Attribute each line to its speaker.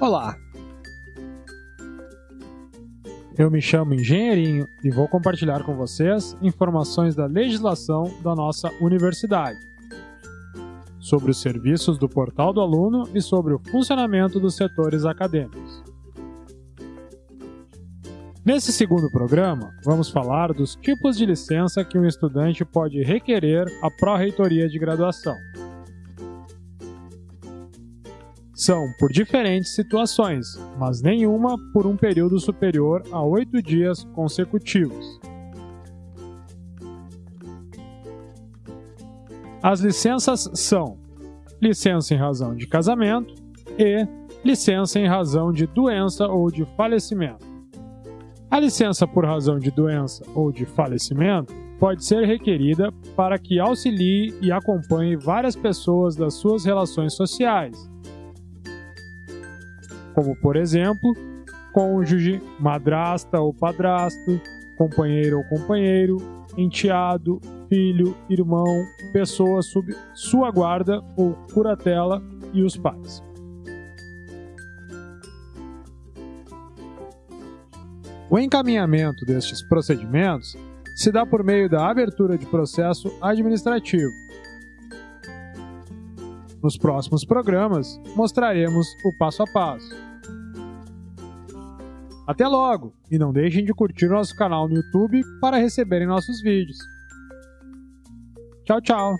Speaker 1: Olá! Eu me chamo Engenheirinho e vou compartilhar com vocês informações da legislação da nossa universidade, sobre os serviços do Portal do Aluno e sobre o funcionamento dos setores acadêmicos. Nesse segundo programa, vamos falar dos tipos de licença que um estudante pode requerer à Pró-Reitoria de Graduação são por diferentes situações, mas nenhuma por um período superior a oito dias consecutivos. As licenças são licença em razão de casamento e licença em razão de doença ou de falecimento. A licença por razão de doença ou de falecimento pode ser requerida para que auxilie e acompanhe várias pessoas das suas relações sociais, como por exemplo, cônjuge, madrasta ou padrasto, companheiro ou companheiro, enteado, filho, irmão, pessoa sob sua guarda ou curatela e os pais. O encaminhamento destes procedimentos se dá por meio da abertura de processo administrativo. Nos próximos programas, mostraremos o passo a passo. Até logo! E não deixem de curtir nosso canal no YouTube para receberem nossos vídeos. Tchau, tchau!